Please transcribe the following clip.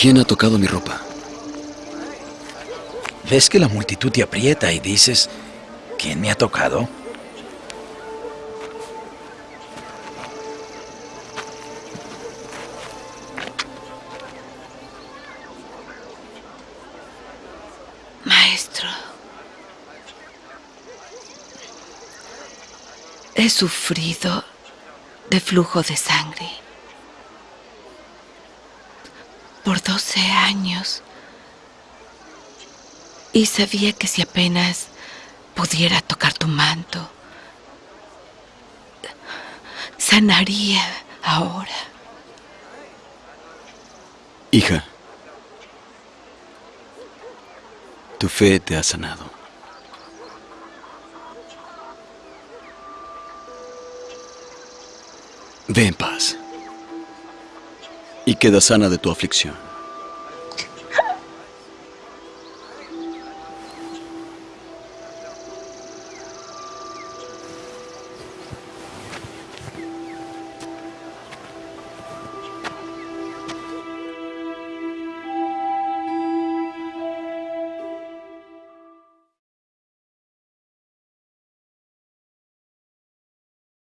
¿Quién ha tocado mi ropa? ¿Ves que la multitud te aprieta y dices, ¿quién me ha tocado? Maestro, he sufrido de flujo de sangre. Por 12 años. Y sabía que si apenas pudiera tocar tu manto, sanaría ahora. Hija, tu fe te ha sanado. Ve en paz y queda sana de tu aflicción.